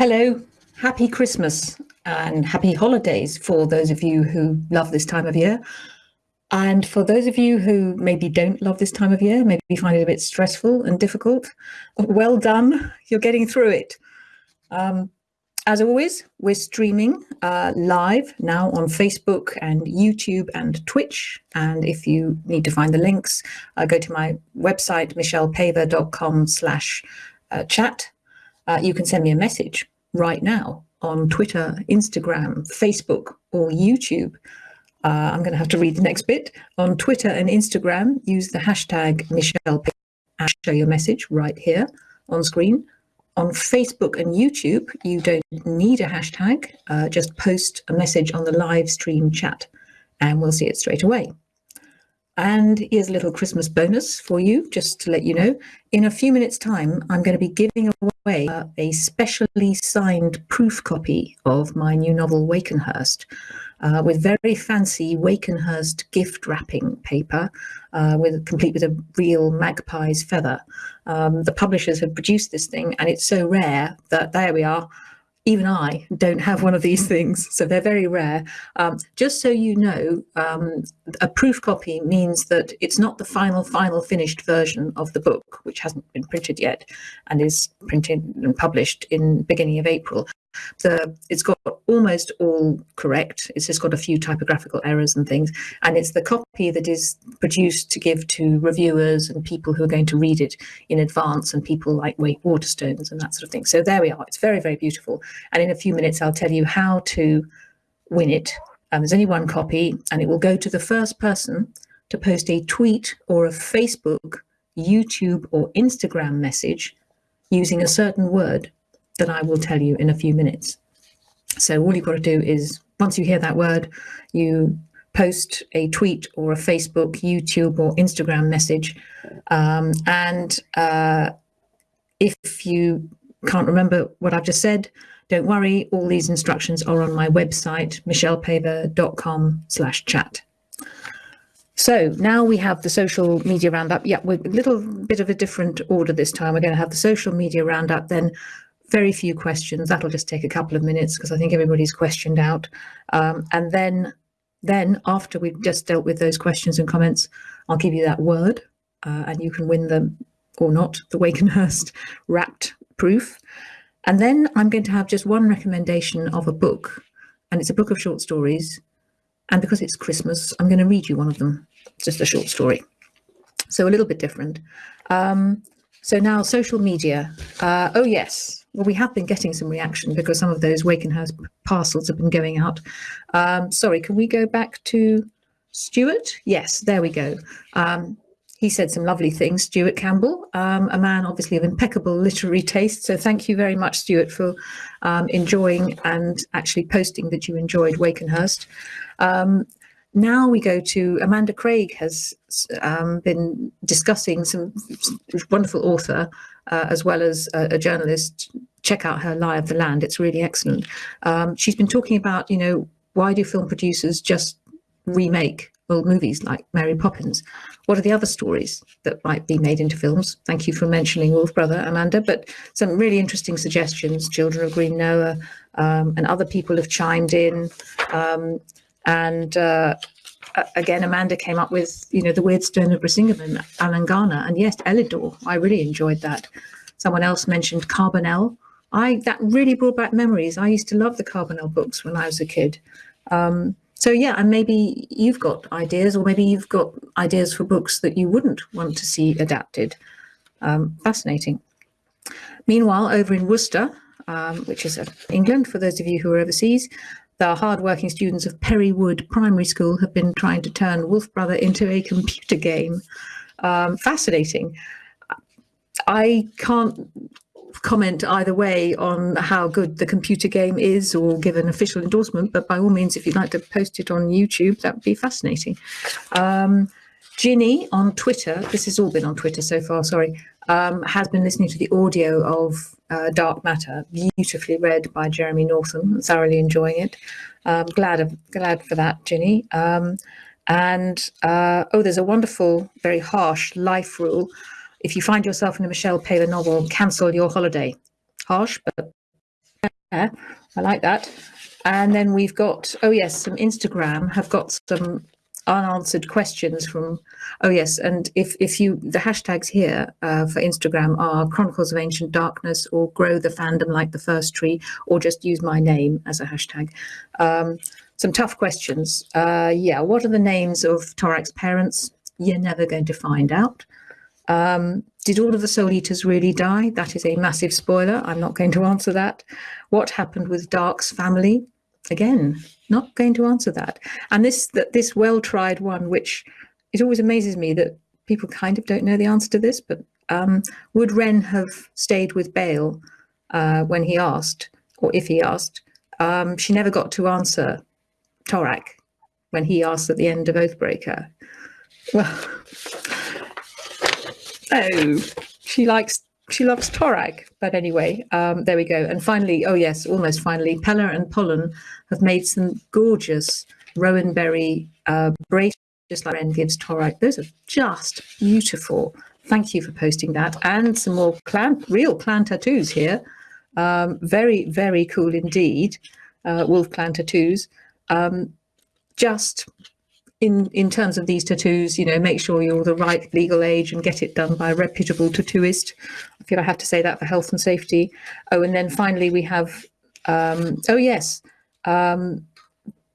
Hello, happy Christmas and happy holidays for those of you who love this time of year. And for those of you who maybe don't love this time of year, maybe find it a bit stressful and difficult, well done, you're getting through it. Um, as always, we're streaming uh, live now on Facebook and YouTube and Twitch. And if you need to find the links, uh, go to my website, michellepaver.com slash uh, chat uh, you can send me a message right now on Twitter, Instagram, Facebook, or YouTube. Uh, I'm going to have to read the next bit. On Twitter and Instagram, use the hashtag Michelle and show your message right here on screen. On Facebook and YouTube, you don't need a hashtag, uh, just post a message on the live stream chat and we'll see it straight away. And here's a little Christmas bonus for you, just to let you know. In a few minutes time, I'm going to be giving away a specially signed proof copy of my new novel, Wakenhyrst, uh, with very fancy Wakenhyrst gift wrapping paper, uh, with complete with a real magpie's feather. Um, the publishers have produced this thing, and it's so rare that there we are even I don't have one of these things, so they're very rare. Um, just so you know, um, a proof copy means that it's not the final, final finished version of the book, which hasn't been printed yet and is printed and published in beginning of April. The, it's got almost all correct. It's just got a few typographical errors and things. And it's the copy that is produced to give to reviewers and people who are going to read it in advance and people like Wake Waterstones and that sort of thing. So there we are. It's very, very beautiful. And in a few minutes, I'll tell you how to win it. Um, there's only one copy and it will go to the first person to post a tweet or a Facebook, YouTube or Instagram message using a certain word that I will tell you in a few minutes. So all you've got to do is once you hear that word, you post a tweet or a Facebook, YouTube or Instagram message. Um, and uh, if you can't remember what I've just said, don't worry, all these instructions are on my website, michellepaver.com slash chat. So now we have the social media roundup. Yeah, we're a little bit of a different order this time. We're going to have the social media roundup, then very few questions. That'll just take a couple of minutes because I think everybody's questioned out. Um, and then, then after we've just dealt with those questions and comments, I'll give you that word uh, and you can win them or not, the Wakenhyrst wrapped proof. And then I'm going to have just one recommendation of a book and it's a book of short stories. And because it's Christmas, I'm going to read you one of them, It's just a short story. So a little bit different. Um, so now social media. Uh, oh, yes. Well, we have been getting some reaction because some of those Wakenhyrst parcels have been going out. Um, sorry, can we go back to Stuart? Yes, there we go. Um, he said some lovely things, Stuart Campbell, um, a man obviously of impeccable literary taste. So thank you very much, Stuart, for um, enjoying and actually posting that you enjoyed Wakenhyrst. Um, now we go to Amanda Craig has um, been discussing some wonderful author uh, as well as a, a, journalist. Check out her Lie of the Land. It's really excellent. Um, she's been talking about, you know, why do film producers just remake old movies like Mary Poppins? What are the other stories that might be made into films? Thank you for mentioning Wolf Brother, Amanda, but some really interesting suggestions. Children of Green Knowe um, and other people have chimed in. Um, and uh, again, Amanda came up with, you know, The Weird Stone of Brisingamen, Alan Garner, and yes, Elidor. I really enjoyed that. Someone else mentioned Carbonel. I that really brought back memories. I used to love the Carbonel books when I was a kid. Um, so yeah, and maybe you've got ideas, or maybe you've got ideas for books that you wouldn't want to see adapted. Um, fascinating. Meanwhile, over in Worcester, um, which is England, for those of you who are overseas, the hardworking students of Perrywood Primary School have been trying to turn Wolf Brother into a computer game. Um, fascinating. I can't comment either way on how good the computer game is or give an official endorsement, but by all means, if you'd like to post it on YouTube, that would be fascinating. Um, Ginny on Twitter, this has all been on Twitter so far, sorry, um, has been listening to the audio of uh, Dark Matter, beautifully read by Jeremy Northam, thoroughly enjoying it. Um, glad, of, glad for that, Ginny. Um, and uh, oh, there's a wonderful, very harsh life rule if you find yourself in a Michelle Paver novel, cancel your holiday. Harsh, but yeah, I like that. And then we've got, oh yes, some Instagram have got some unanswered questions from, oh yes, and if, if you, the hashtags here uh, for Instagram are Chronicles of Ancient Darkness or Grow the Fandom Like the First Tree, or just use my name as a hashtag. Um, some tough questions. Uh, yeah, what are the names of Torak's parents? You're never going to find out. Um, did all of the Soul Eaters really die? That is a massive spoiler. I'm not going to answer that. What happened with Dark's family? Again, not going to answer that. And this that this well-tried one, which it always amazes me that people kind of don't know the answer to this, but um, would Renn have stayed with Bale uh, when he asked, or if he asked? Um, she never got to answer Torak when he asked at the end of Oathbreaker. Well, Oh, she likes she loves Torak. But anyway, um, there we go. And finally, oh yes, almost finally, Pella and Pollen have made some gorgeous rowan berry uh, bracelets, just like Renn gives Torak. Those are just beautiful. Thank you for posting that. And some more clan, real clan tattoos here. Um, very, very cool indeed. Uh, wolf clan tattoos. Um, just in in terms of these tattoos, you know, make sure you're the right legal age and get it done by a reputable tattooist. I feel I have to say that for health and safety. Oh, and then finally we have, um, oh yes, um,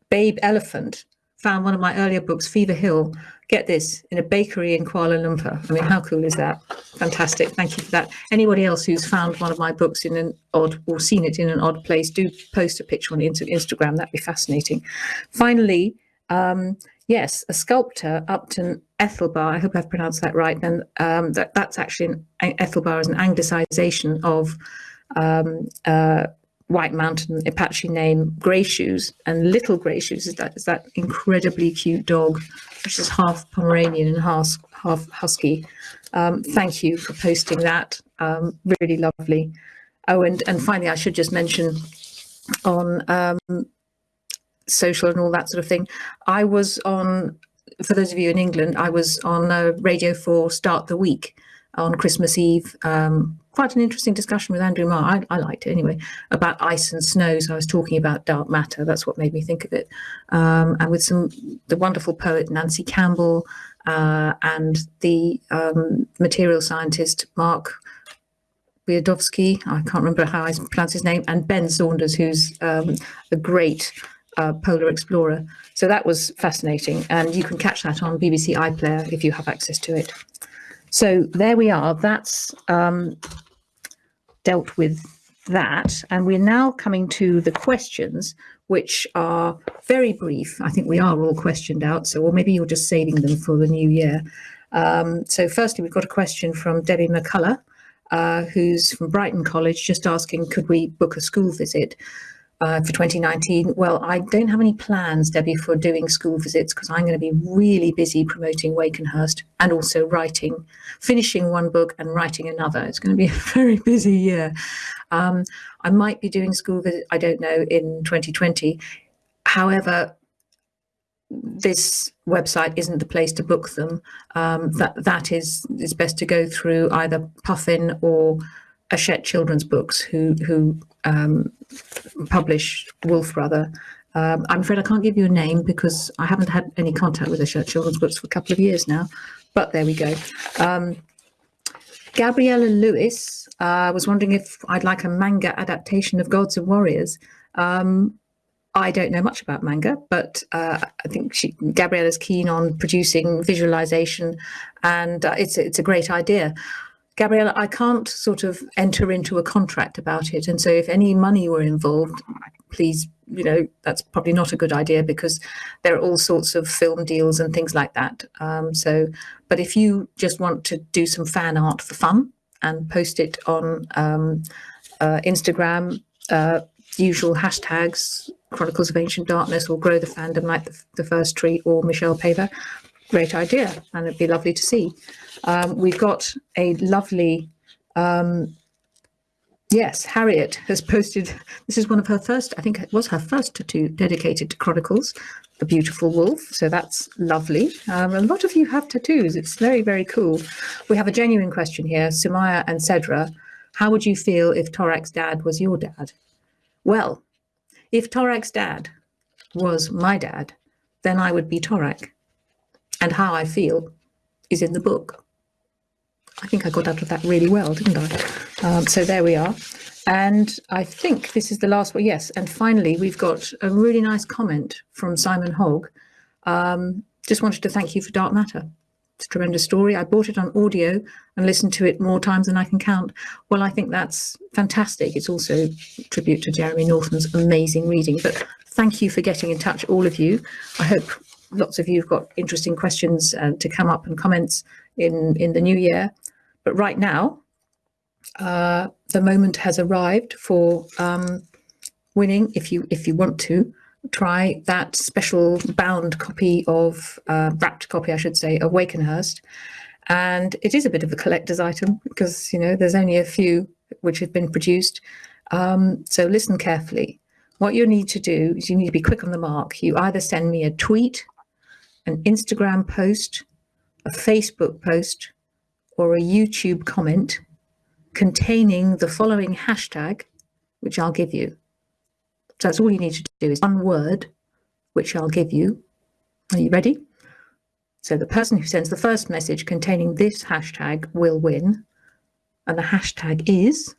Babe Elephant found one of my earlier books, Fever Hill. Get this in a bakery in Kuala Lumpur. I mean, how cool is that? Fantastic. Thank you for that. Anybody else who's found one of my books in an odd or seen it in an odd place, do post a picture on Instagram. That'd be fascinating. Finally, um, Yes, a sculptor, Upton Ethelbar, I hope I've pronounced that right, and um, that, that's actually, an, Ethelbar is an anglicisation of um, uh, White Mountain Apache name Grey Shoes, and Little Grey Shoes is that, is that incredibly cute dog, which is half Pomeranian and half, half Husky. Um, thank you for posting that, um, really lovely. Oh, and, and finally, I should just mention on um, social and all that sort of thing. I was on, for those of you in England, I was on uh, Radio 4 Start the Week on Christmas Eve. Um, quite an interesting discussion with Andrew Marr. I, I, liked it anyway, about ice and snow. So I was talking about dark matter. That's what made me think of it. Um, and with some, the wonderful poet Nancy Campbell uh, and the um, material scientist Mark Wiadowski, I can't remember how I pronounce his name, and Ben Saunders, who's um, a great uh, Polar Explorer. So that was fascinating. And you can catch that on BBC iPlayer if you have access to it. So there we are. That's um, dealt with that. And we're now coming to the questions, which are very brief. I think we are all questioned out. So, or maybe you're just saving them for the new year. Um, so firstly, we've got a question from Debbie McCullough, uh, who's from Brighton College, just asking, could we book a school visit? Uh, for 2019? Well, I don't have any plans, Debbie, for doing school visits because I'm going to be really busy promoting Wakenhyrst and also writing, finishing one book and writing another. It's going to be a very busy year. Um, I might be doing school visits, I don't know, in 2020. However, this website isn't the place to book them. Um, that that is is best to go through either Puffin or Hachette Children's Books, who who um, publish Wolf Brother. Um, I'm afraid I can't give you a name because I haven't had any contact with Hachette Children's Books for a couple of years now. But there we go. Um, Gabriella Lewis uh, was wondering if I'd like a manga adaptation of Gods and Warriors. Um, I don't know much about manga, but uh, I think she, Gabriella's keen on producing visualization, and uh, it's it's a great idea. Gabriella, I can't sort of enter into a contract about it. And so if any money were involved, please, you know, that's probably not a good idea because there are all sorts of film deals and things like that. Um, so, but if you just want to do some fan art for fun and post it on um, uh, Instagram, uh, usual hashtags, Chronicles of Ancient Darkness or Grow the Fandom like the, the First Tree or Michelle Paver, great idea. And it'd be lovely to see. Um, we've got a lovely, um, yes, Harriet has posted, this is one of her first, I think it was her first tattoo dedicated to Chronicles, The beautiful wolf. So that's lovely. Um, a lot of you have tattoos. It's very, very cool. We have a genuine question here. Sumaya and Cedra, how would you feel if Torak's dad was your dad? Well, if Torak's dad was my dad, then I would be Torak. And how I feel is in the book. I think I got out of that really well, didn't I? Um, so there we are. And I think this is the last one. Yes. And finally, we've got a really nice comment from Simon Hogg. Um, just wanted to thank you for Dark Matter. It's a tremendous story. I bought it on audio and listened to it more times than I can count. Well, I think that's fantastic. It's also tribute to Jeremy Northam's amazing reading. But thank you for getting in touch, all of you. I hope lots of you have got interesting questions uh, to come up and comments in, in the new year. But right now, uh, the moment has arrived for um, winning, if you if you want to, try that special bound copy of, uh, wrapped copy, I should say, of Wakenhyrst. And it is a bit of a collector's item because, you know, there's only a few which have been produced. Um, so listen carefully. What you need to do is you need to be quick on the mark. You either send me a tweet, an Instagram post, a Facebook post, or a YouTube comment containing the following hashtag, which I'll give you. So that's all you need to do is one word, which I'll give you. Are you ready? So the person who sends the first message containing this hashtag will win. And the hashtag is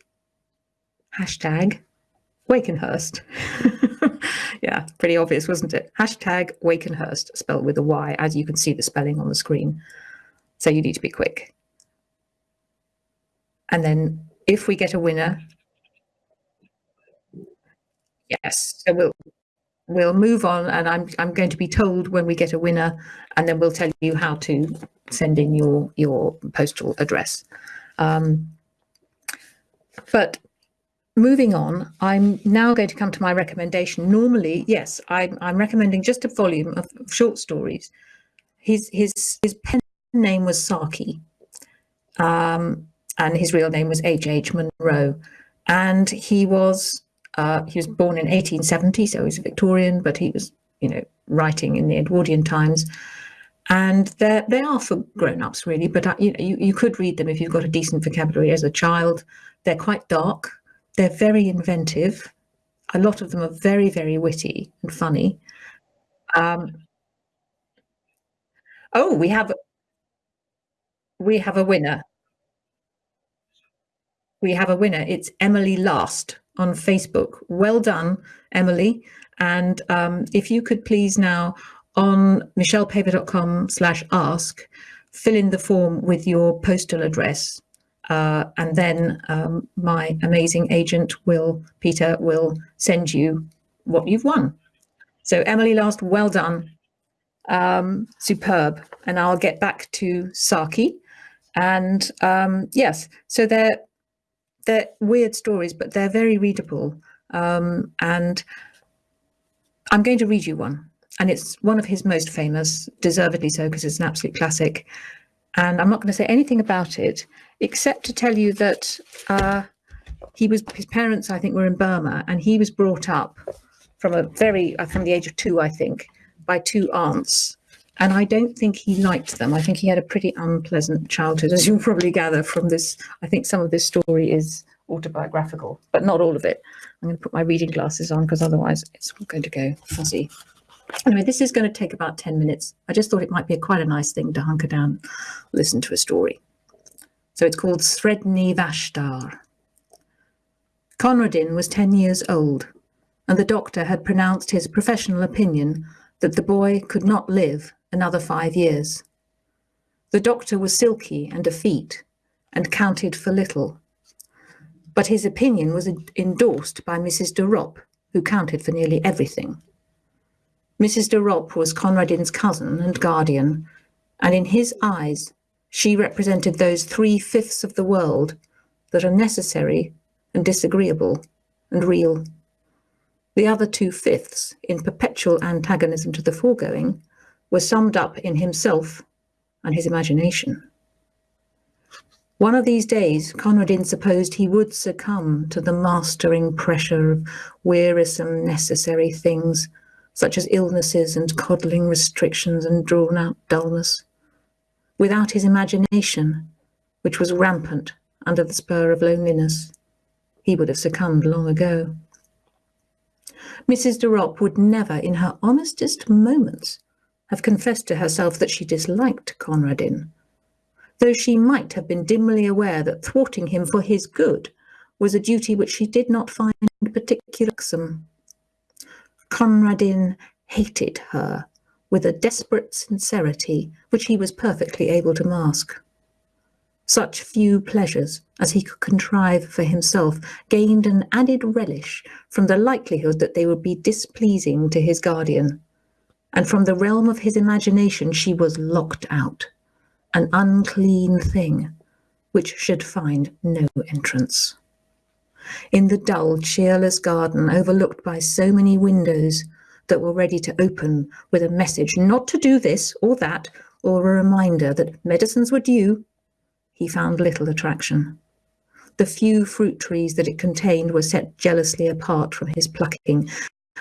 hashtag Wakenhyrst. yeah, pretty obvious, wasn't it? Hashtag Wakenhyrst, spelled with a Y, as you can see the spelling on the screen. So you need to be quick. And then if we get a winner, yes, so we'll we'll move on and I'm I'm going to be told when we get a winner and then we'll tell you how to send in your your postal address. Um, but moving on, I'm now going to come to my recommendation. Normally, yes, I'm, I'm recommending just a volume of, short stories. His his his pen name was Saki. Um, and his real name was H. H. Munro. And he was uh, he was born in 1870, so he's a Victorian, but he was, you know, writing in the Edwardian times. And they they are for grown-ups, really, but uh, you, you, you could read them if you've got a decent vocabulary as a child. They're quite dark. They're very inventive. A lot of them are very, very witty and funny. Um, oh, we have we have a winner we have a winner. It's Emily Last on Facebook. Well done, Emily. And um, if you could please now on michellepaver.com slash ask, fill in the form with your postal address. Uh, and then um, my amazing agent, Will Peter, will send you what you've won. So Emily Last, well done. Um, superb. And I'll get back to Saki. And um, yes, so they're, they're weird stories, but they're very readable. Um, and I'm going to read you one. And it's one of his most famous, deservedly so, because it's an absolute classic. And I'm not going to say anything about it, except to tell you that uh, he was his parents, I think, were in Burma, and he was brought up from a very uh, from the age of two, I think, by two aunts and I don't think he liked them. I think he had a pretty unpleasant childhood, as you'll probably gather from this. I think some of this story is autobiographical, but not all of it. I'm going to put my reading glasses on because otherwise it's going to go fuzzy. Anyway, this is going to take about 10 minutes. I just thought it might be a quite a nice thing to hunker down, listen to a story. So it's called Sredni Vashtar. Conradin was 10 years old, and the doctor had pronounced his professional opinion that the boy could not live another five years. The doctor was silky and effete, and counted for little. But his opinion was endorsed by Mrs. de Ropp, who counted for nearly everything. Mrs. de Ropp was Conradin's cousin and guardian, and in his eyes, she represented those three fifths of the world that are necessary and disagreeable and real. The other two fifths, in perpetual antagonism to the foregoing, were summed up in himself and his imagination. One of these days, Conradin supposed he would succumb to the mastering pressure of wearisome necessary things, such as illnesses and coddling restrictions and drawn-out dullness. Without his imagination, which was rampant under the spur of loneliness, he would have succumbed long ago. Mrs. de Ropp would never, in her honestest moments, have confessed to herself that she disliked Conradin, though she might have been dimly aware that thwarting him for his good was a duty which she did not find particularly irksome. Conradin hated her with a desperate sincerity which he was perfectly able to mask. Such few pleasures as he could contrive for himself gained an added relish from the likelihood that they would be displeasing to his guardian and from the realm of his imagination she was locked out, an unclean thing which should find no entrance. In the dull, cheerless garden overlooked by so many windows that were ready to open with a message not to do this or that, or a reminder that medicines were due, he found little attraction. The few fruit trees that it contained were set jealously apart from his plucking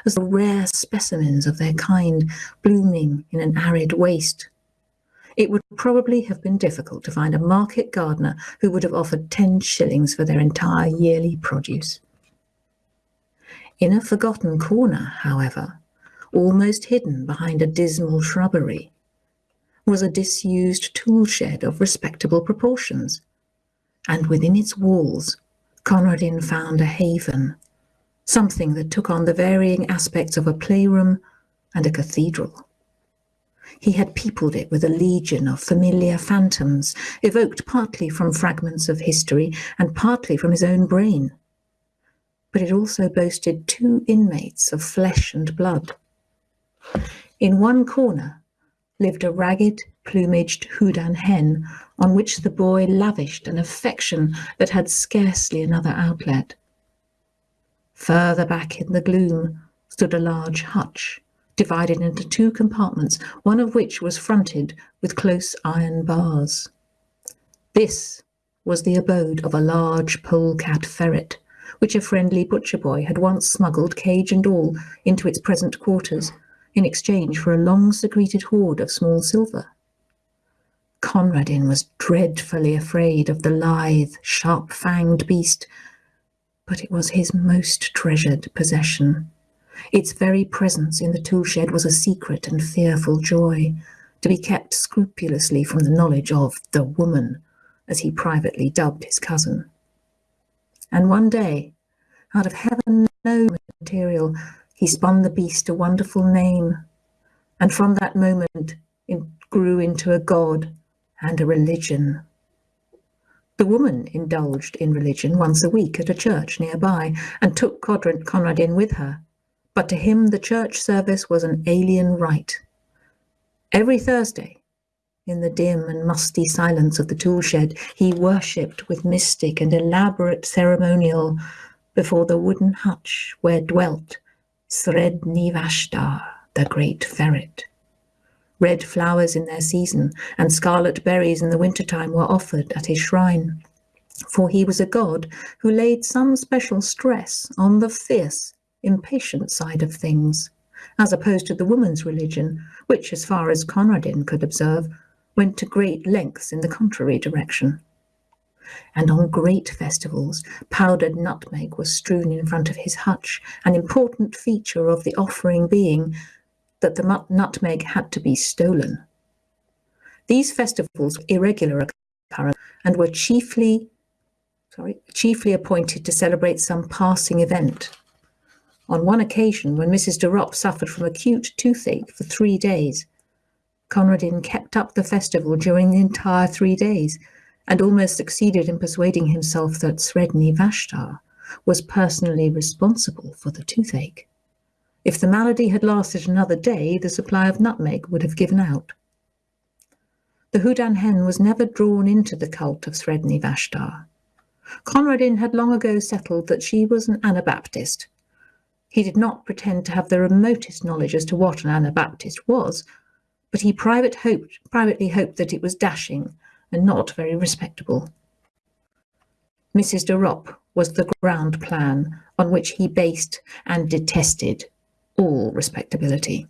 as the rare specimens of their kind blooming in an arid waste. It would probably have been difficult to find a market gardener who would have offered 10 shillings for their entire yearly produce. In a forgotten corner, however, almost hidden behind a dismal shrubbery, was a disused tool shed of respectable proportions, and within its walls Conradin found a haven something that took on the varying aspects of a playroom and a cathedral. He had peopled it with a legion of familiar phantoms, evoked partly from fragments of history and partly from his own brain. But it also boasted two inmates of flesh and blood. In one corner lived a ragged, plumaged Houdan hen on which the boy lavished an affection that had scarcely another outlet. Further back in the gloom stood a large hutch, divided into two compartments, one of which was fronted with close iron bars. This was the abode of a large polecat ferret, which a friendly butcher boy had once smuggled, cage and all, into its present quarters, in exchange for a long-secreted hoard of small silver. Conradin was dreadfully afraid of the lithe, sharp-fanged beast but it was his most treasured possession. Its very presence in the tool shed was a secret and fearful joy, to be kept scrupulously from the knowledge of the woman, as he privately dubbed his cousin. And one day, out of heaven no material, he spun the beast a wonderful name, and from that moment it grew into a god and a religion. The woman indulged in religion once a week at a church nearby and took Conradin with her, but to him the church service was an alien rite. Every Thursday, in the dim and musty silence of the tool shed, he worshipped with mystic and elaborate ceremonial before the wooden hutch where dwelt Sredni Vashtar, the great ferret. Red flowers in their season and scarlet berries in the winter-time were offered at his shrine, for he was a god who laid some special stress on the fierce, impatient side of things, as opposed to the woman's religion, which, as far as Conradin could observe, went to great lengths in the contrary direction. And on great festivals, powdered nutmeg was strewn in front of his hutch, an important feature of the offering being that the nutmeg had to be stolen. These festivals were irregular occurrence and were chiefly, sorry, chiefly appointed to celebrate some passing event. On one occasion, when Mrs. de Ropp suffered from acute toothache for three days, Conradin kept up the festival during the entire three days, and almost succeeded in persuading himself that Sredni Vashtar was personally responsible for the toothache. If the malady had lasted another day, the supply of nutmeg would have given out. The Houdan hen was never drawn into the cult of Sredni Vashtar. Conradin had long ago settled that she was an Anabaptist. He did not pretend to have the remotest knowledge as to what an Anabaptist was, but he private hoped, privately hoped that it was dashing and not very respectable. Mrs. de Ropp was the ground plan on which he based and detested all respectability.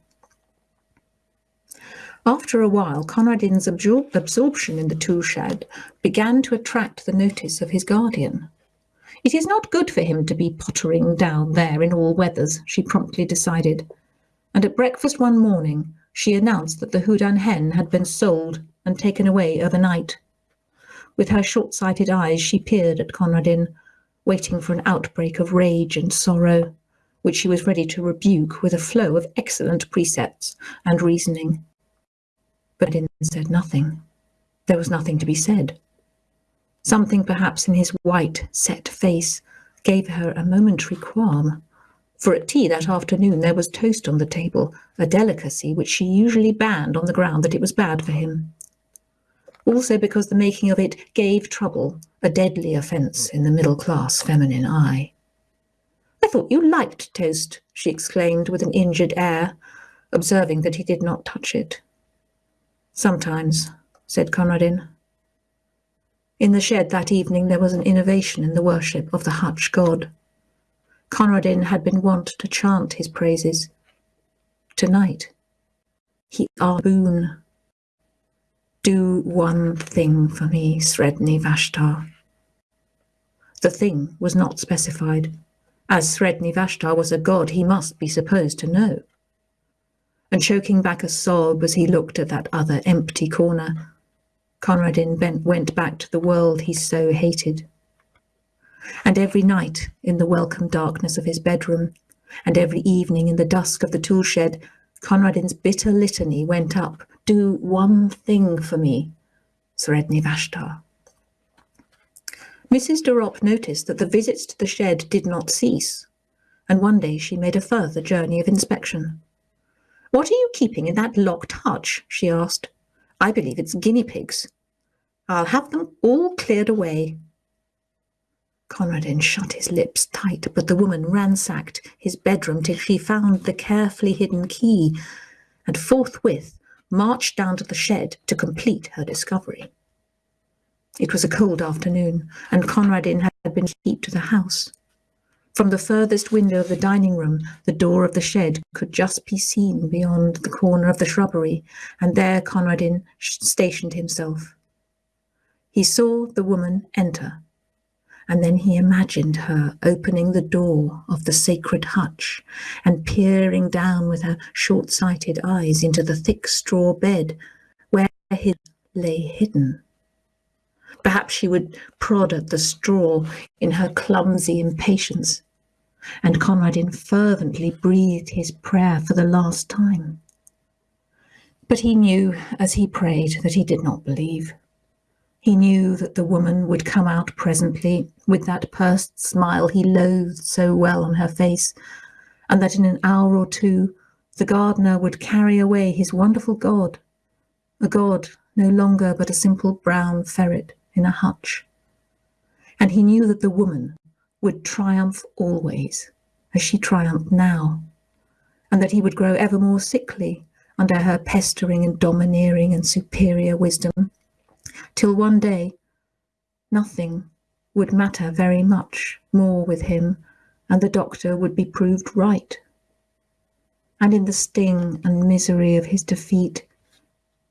After a while, Conradin's absor absorption in the tool shed began to attract the notice of his guardian. It is not good for him to be pottering down there in all weathers, she promptly decided, and at breakfast one morning she announced that the Houdan hen had been sold and taken away overnight. With her short-sighted eyes she peered at Conradin, waiting for an outbreak of rage and sorrow, which she was ready to rebuke with a flow of excellent precepts and reasoning. But Conradin said nothing. There was nothing to be said. Something perhaps in his white, set face gave her a momentary qualm. For at tea that afternoon there was toast on the table, a delicacy which she usually banned on the ground that it was bad for him. Also because the making of it gave trouble, a deadly offence in the middle-class feminine eye. I thought you liked toast, she exclaimed with an injured air, observing that he did not touch it. Sometimes, said Conradin. In the shed that evening there was an innovation in the worship of the Hutch god. Conradin had been wont to chant his praises. Tonight, he asked boon. Do one thing for me, Sredni Vashtar. The thing was not specified. As Sredni Vashtar was a god, he must be supposed to know and choking back a sob as he looked at that other empty corner. Conradin bent, went back to the world he so hated. And every night, in the welcome darkness of his bedroom, and every evening in the dusk of the tool shed, Conradin's bitter litany went up, Do one thing for me, Sredni Vashtar. Mrs. de Ropp noticed that the visits to the shed did not cease, and one day she made a further journey of inspection. What are you keeping in that locked hutch? she asked. I believe it's guinea pigs. I'll have them all cleared away. Conradin shut his lips tight, but the woman ransacked his bedroom till she found the carefully hidden key, and forthwith marched down to the shed to complete her discovery. It was a cold afternoon, and Conradin had been kept to the house. From the furthest window of the dining room, the door of the shed could just be seen beyond the corner of the shrubbery, and there Conradin stationed himself. He saw the woman enter, and then he imagined her opening the door of the sacred hutch and peering down with her short-sighted eyes into the thick straw bed where he lay hidden. Perhaps she would prod at the straw in her clumsy impatience, and Conradin fervently breathed his prayer for the last time. But he knew, as he prayed, that he did not believe. He knew that the woman would come out presently with that pursed smile he loathed so well on her face, and that in an hour or two the gardener would carry away his wonderful god, a god no longer but a simple brown ferret in a hutch. And he knew that the woman would triumph always, as she triumphed now, and that he would grow ever more sickly under her pestering and domineering and superior wisdom, till one day nothing would matter very much more with him, and the doctor would be proved right. And in the sting and misery of his defeat,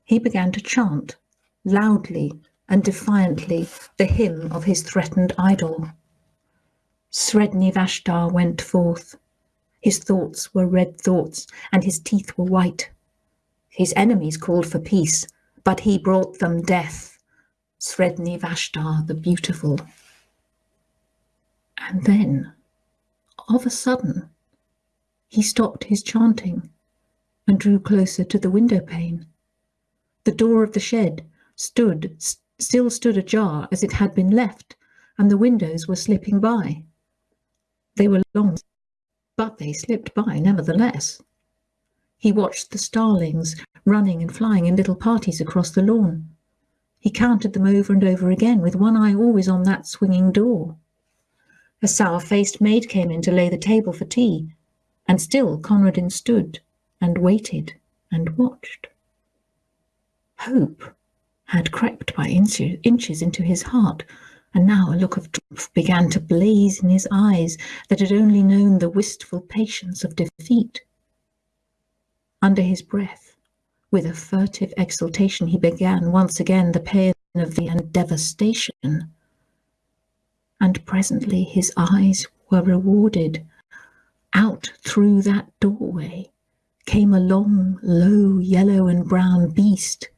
he began to chant, loudly and defiantly, the hymn of his threatened idol. Sredni Vashtar went forth. His thoughts were red thoughts, and his teeth were white. His enemies called for peace, but he brought them death. Sredni Vashtar the beautiful. And then, of a sudden, he stopped his chanting and drew closer to the window pane. The door of the shed stood still stood ajar as it had been left, and the windows were slipping by. They were long, but they slipped by nevertheless. He watched the starlings running and flying in little parties across the lawn. He counted them over and over again, with one eye always on that swinging door. A sour-faced maid came in to lay the table for tea, and still Conradin stood and waited and watched. Hope had crept by inches into his heart, and now a look of triumph began to blaze in his eyes that had only known the wistful patience of defeat. Under his breath, with a furtive exultation, he began once again the pain of the and devastation. And presently his eyes were rewarded. Out through that doorway came a long, low, yellow and brown beast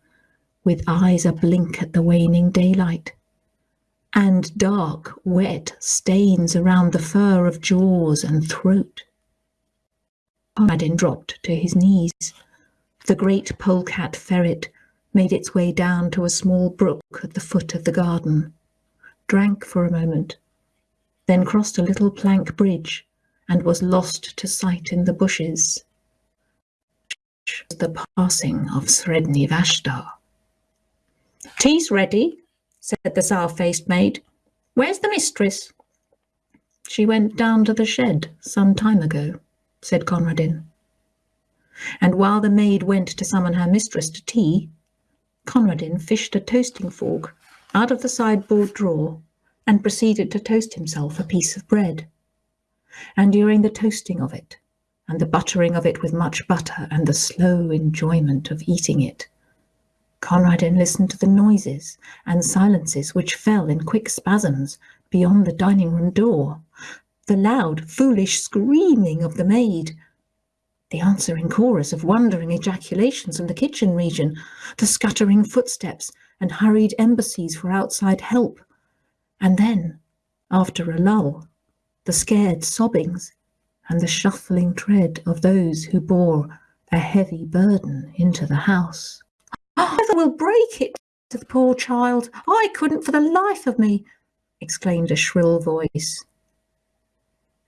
with eyes a blink at the waning daylight, and dark, wet stains around the fur of jaws and throat. Conradin dropped to his knees. The great polecat ferret made its way down to a small brook at the foot of the garden, drank for a moment, then crossed a little plank bridge and was lost to sight in the bushes. The passing of Sredni Vashtar. Tea's ready, said the sour-faced maid. Where's the mistress? She went down to the shed some time ago, said Conradin. And while the maid went to summon her mistress to tea, Conradin fished a toasting fork out of the sideboard drawer and proceeded to toast himself a piece of bread. And during the toasting of it, and the buttering of it with much butter, and the slow enjoyment of eating it, Conradin listened to the noises and silences which fell in quick spasms beyond the dining room door, the loud, foolish screaming of the maid, the answering chorus of wondering ejaculations from the kitchen region, the scuttering footsteps and hurried embassies for outside help, and then, after a lull, the scared sobbings and the shuffling tread of those who bore a heavy burden into the house. Mother will break it to the poor child. I couldn't for the life of me, exclaimed a shrill voice.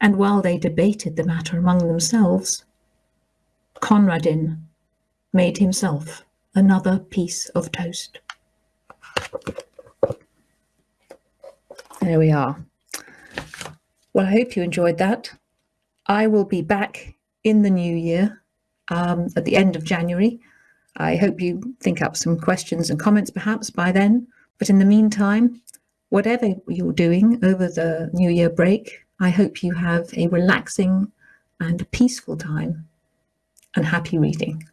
And while they debated the matter among themselves, Conradin made himself another piece of toast. There we are. Well, I hope you enjoyed that. I will be back in the new year um, at the end of January I hope you think up some questions and comments perhaps by then. But in the meantime, whatever you're doing over the New Year break, I hope you have a relaxing and peaceful time and happy reading.